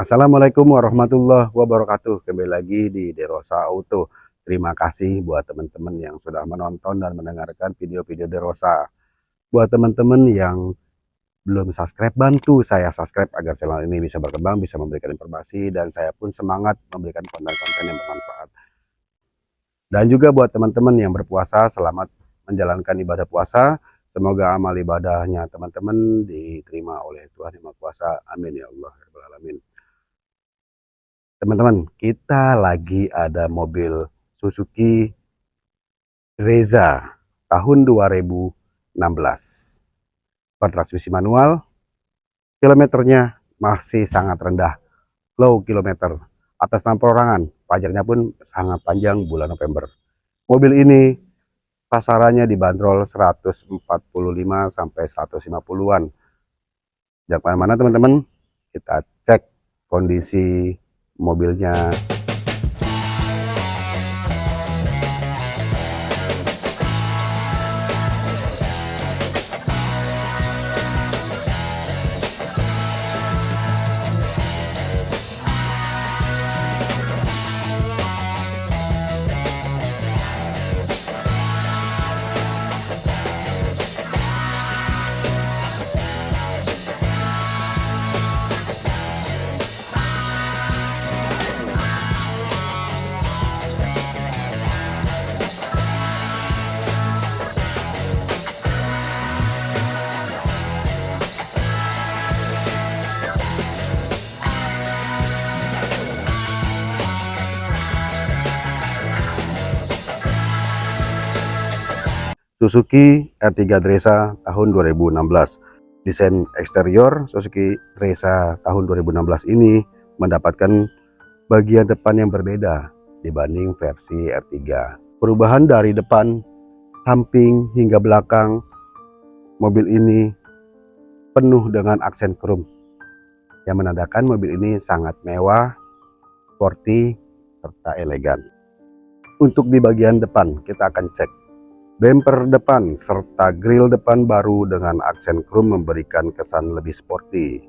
Assalamualaikum warahmatullahi wabarakatuh Kembali lagi di Derosa Auto Terima kasih buat teman-teman yang sudah menonton dan mendengarkan video-video Derosa Buat teman-teman yang belum subscribe Bantu saya subscribe agar channel ini bisa berkembang Bisa memberikan informasi dan saya pun semangat memberikan konten-konten yang bermanfaat Dan juga buat teman-teman yang berpuasa Selamat menjalankan ibadah puasa Semoga amal ibadahnya teman-teman diterima oleh Tuhan Yang Maha Kuasa. Amin ya Allah. Alamin. Teman-teman, kita lagi ada mobil Suzuki Reza tahun 2016. Bertransmisi manual, kilometernya masih sangat rendah, low kilometer. Atas nama perorangan, pajaknya pun sangat panjang bulan November. Mobil ini pasarannya dibanderol 145 sampai 150-an. Jangan mana teman-teman, kita cek kondisi mobilnya. Suzuki R3 Dresa tahun 2016 desain eksterior Suzuki Dresa tahun 2016 ini mendapatkan bagian depan yang berbeda dibanding versi R3 perubahan dari depan samping hingga belakang mobil ini penuh dengan aksen krom yang menandakan mobil ini sangat mewah sporty serta elegan. Untuk di bagian depan kita akan cek Bumper depan serta grill depan baru dengan aksen krom memberikan kesan lebih sporty.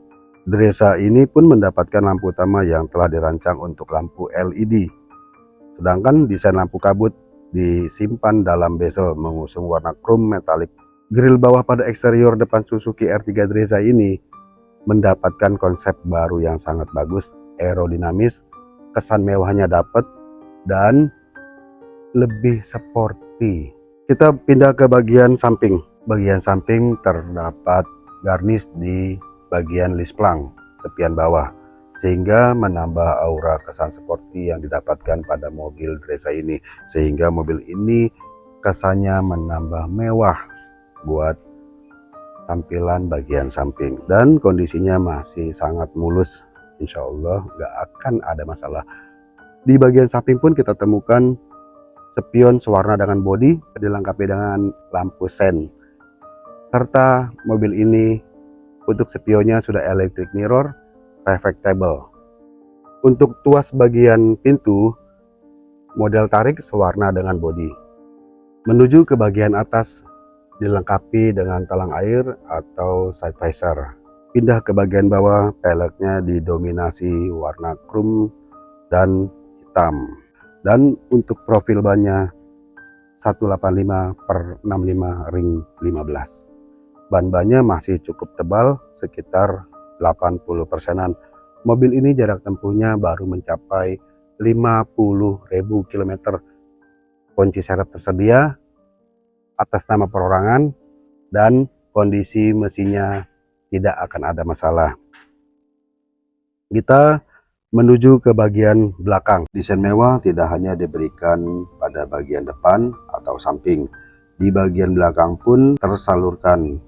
Dresa ini pun mendapatkan lampu utama yang telah dirancang untuk lampu LED. Sedangkan desain lampu kabut disimpan dalam bezel mengusung warna krom metalik. Grill bawah pada eksterior depan Suzuki R3 Dresa ini mendapatkan konsep baru yang sangat bagus, aerodinamis, kesan mewahnya dapat, dan lebih sporty. Kita pindah ke bagian samping. Bagian samping terdapat garnish di bagian lisplang tepian bawah sehingga menambah aura kesan seperti yang didapatkan pada mobil Dresa ini sehingga mobil ini kesannya menambah mewah buat tampilan bagian samping. Dan kondisinya masih sangat mulus. Insya Allah nggak akan ada masalah. Di bagian samping pun kita temukan spion sewarna dengan bodi dilengkapi dengan lampu sen. Serta mobil ini untuk spionnya sudah electric mirror reflectable. Untuk tuas bagian pintu model tarik sewarna dengan bodi. Menuju ke bagian atas dilengkapi dengan talang air atau side visor. Pindah ke bagian bawah peleknya didominasi warna krum dan hitam dan untuk profil bannya 185 per 65 ring 15 ban bannya masih cukup tebal sekitar 80 persenan. Mobil ini jarak tempuhnya baru mencapai 50.000 km kunci serep tersedia atas nama perorangan dan kondisi mesinnya tidak akan ada masalah. Kita Menuju ke bagian belakang, desain mewah tidak hanya diberikan pada bagian depan atau samping. Di bagian belakang pun tersalurkan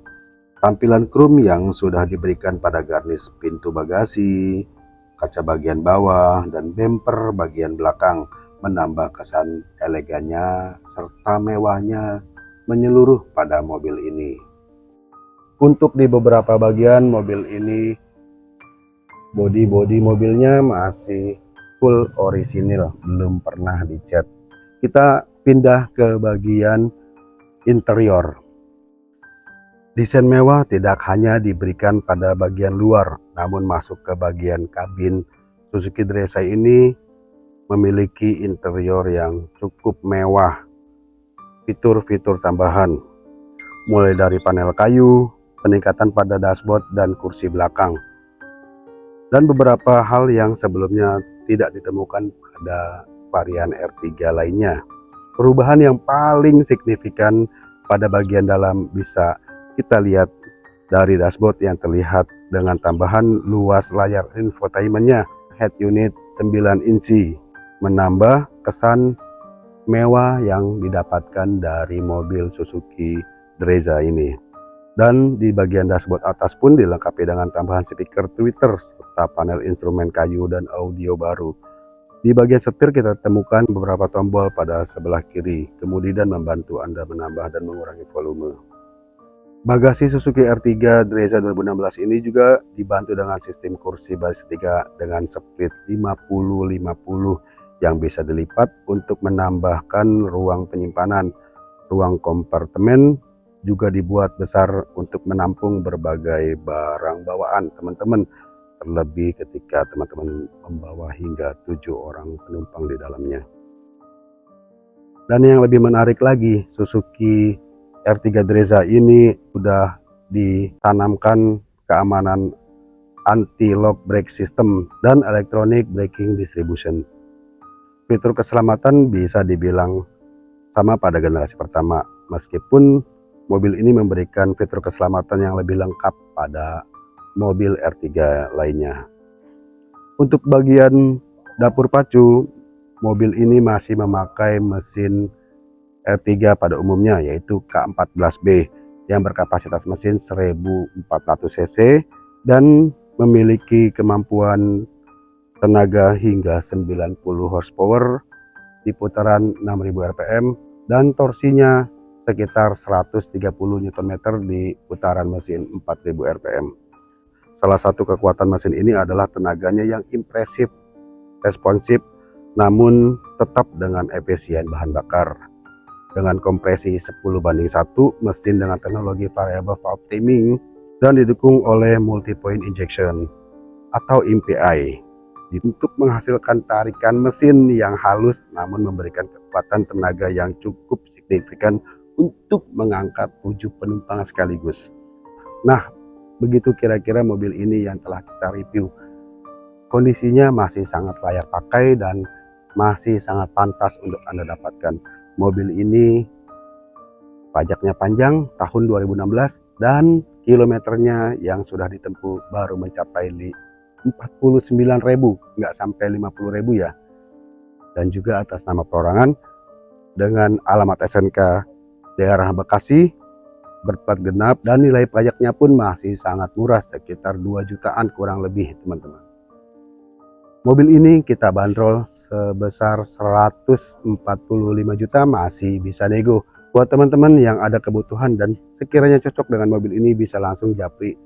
tampilan krom yang sudah diberikan pada garnish pintu bagasi, kaca bagian bawah, dan bumper bagian belakang menambah kesan elegannya serta mewahnya menyeluruh pada mobil ini. Untuk di beberapa bagian mobil ini body-body mobilnya masih full orisinil belum pernah dicat kita pindah ke bagian interior Desain mewah tidak hanya diberikan pada bagian luar, namun masuk ke bagian kabin. Suzuki Dresa ini memiliki interior yang cukup mewah. Fitur-fitur tambahan, mulai dari panel kayu, peningkatan pada dashboard dan kursi belakang, dan beberapa hal yang sebelumnya tidak ditemukan pada varian R3 lainnya. Perubahan yang paling signifikan pada bagian dalam bisa kita lihat dari dashboard yang terlihat dengan tambahan luas layar infotainmentnya head unit 9 inci menambah kesan mewah yang didapatkan dari mobil Suzuki Dreza ini dan di bagian dashboard atas pun dilengkapi dengan tambahan speaker Twitter serta panel instrumen kayu dan audio baru di bagian setir kita temukan beberapa tombol pada sebelah kiri kemudian membantu Anda menambah dan mengurangi volume Bagasi Suzuki R3 Dreza 2016 ini juga dibantu dengan sistem kursi baris 3 dengan split 50-50 yang bisa dilipat untuk menambahkan ruang penyimpanan. Ruang kompartemen juga dibuat besar untuk menampung berbagai barang bawaan teman-teman. Terlebih ketika teman-teman membawa hingga tujuh orang penumpang di dalamnya. Dan yang lebih menarik lagi, Suzuki R3 Dreza ini sudah ditanamkan keamanan anti-lock brake system dan electronic braking distribution. Fitur keselamatan bisa dibilang sama pada generasi pertama, meskipun mobil ini memberikan fitur keselamatan yang lebih lengkap pada mobil R3 lainnya. Untuk bagian dapur pacu, mobil ini masih memakai mesin R3 pada umumnya yaitu K14B yang berkapasitas mesin 1400 cc dan memiliki kemampuan tenaga hingga 90 horsepower di putaran 6000 rpm dan torsinya sekitar 130 Nm di putaran mesin 4000 rpm. Salah satu kekuatan mesin ini adalah tenaganya yang impresif, responsif, namun tetap dengan efisien bahan bakar dengan kompresi 10 banding 1 mesin dengan teknologi variable valve timing dan didukung oleh multi point injection atau MPI untuk menghasilkan tarikan mesin yang halus namun memberikan kekuatan tenaga yang cukup signifikan untuk mengangkat 7 penumpang sekaligus. Nah begitu kira-kira mobil ini yang telah kita review. Kondisinya masih sangat layak pakai dan masih sangat pantas untuk Anda dapatkan. Mobil ini pajaknya panjang tahun 2016 dan kilometernya yang sudah ditempuh baru mencapai 49.000 nggak sampai 50.000 ya. Dan juga atas nama perorangan dengan alamat SNK daerah Bekasi berplat genap dan nilai pajaknya pun masih sangat murah sekitar 2 jutaan kurang lebih teman-teman Mobil ini kita bandrol sebesar 145 juta masih bisa nego. Buat teman-teman yang ada kebutuhan dan sekiranya cocok dengan mobil ini bisa langsung japri.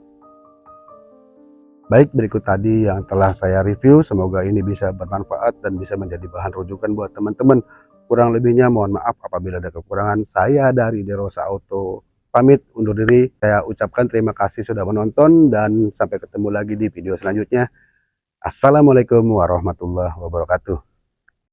Baik berikut tadi yang telah saya review, semoga ini bisa bermanfaat dan bisa menjadi bahan rujukan buat teman-teman. Kurang lebihnya mohon maaf apabila ada kekurangan. Saya dari Derosa Auto pamit undur diri. Saya ucapkan terima kasih sudah menonton dan sampai ketemu lagi di video selanjutnya. Assalamualaikum warahmatullahi wabarakatuh.